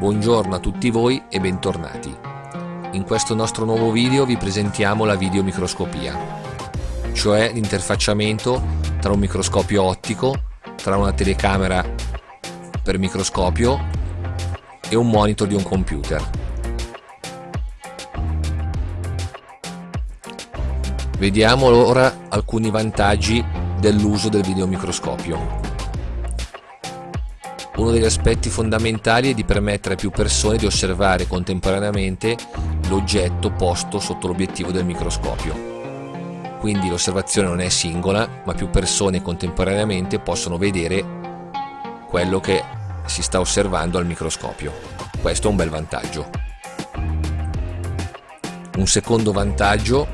Buongiorno a tutti voi e bentornati. In questo nostro nuovo video vi presentiamo la videomicroscopia, cioè l'interfacciamento tra un microscopio ottico, tra una telecamera per microscopio e un monitor di un computer. Vediamo ora alcuni vantaggi dell'uso del videomicroscopio. Uno degli aspetti fondamentali è di permettere a più persone di osservare contemporaneamente l'oggetto posto sotto l'obiettivo del microscopio. Quindi l'osservazione non è singola, ma più persone contemporaneamente possono vedere quello che si sta osservando al microscopio. Questo è un bel vantaggio. Un secondo vantaggio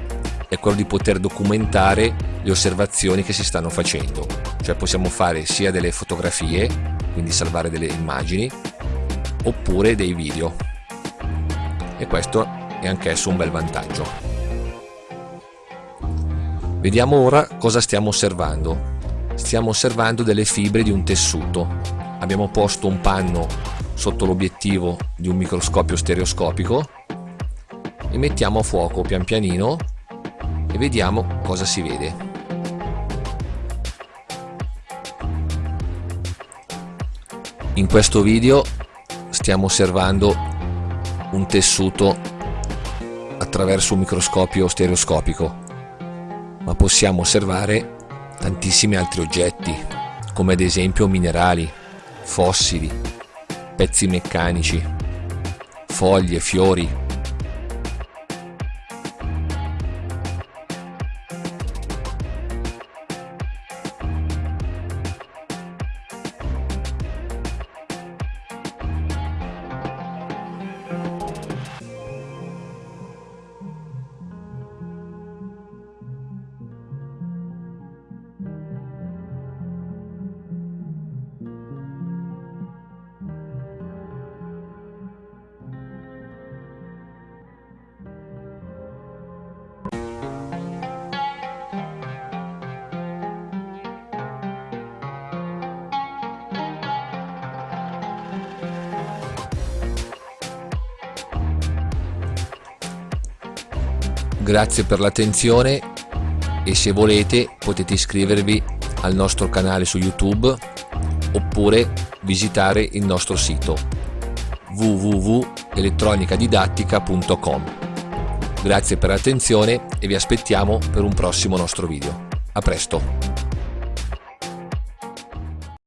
è quello di poter documentare le osservazioni che si stanno facendo, cioè possiamo fare sia delle fotografie quindi salvare delle immagini, oppure dei video. E questo è anch'esso un bel vantaggio. Vediamo ora cosa stiamo osservando. Stiamo osservando delle fibre di un tessuto. Abbiamo posto un panno sotto l'obiettivo di un microscopio stereoscopico e mettiamo a fuoco pian pianino e vediamo cosa si vede. In questo video stiamo osservando un tessuto attraverso un microscopio stereoscopico, ma possiamo osservare tantissimi altri oggetti, come ad esempio minerali, fossili, pezzi meccanici, foglie, fiori, Grazie per l'attenzione e se volete potete iscrivervi al nostro canale su YouTube oppure visitare il nostro sito www.elettronicadidattica.com. Grazie per l'attenzione e vi aspettiamo per un prossimo nostro video. A presto!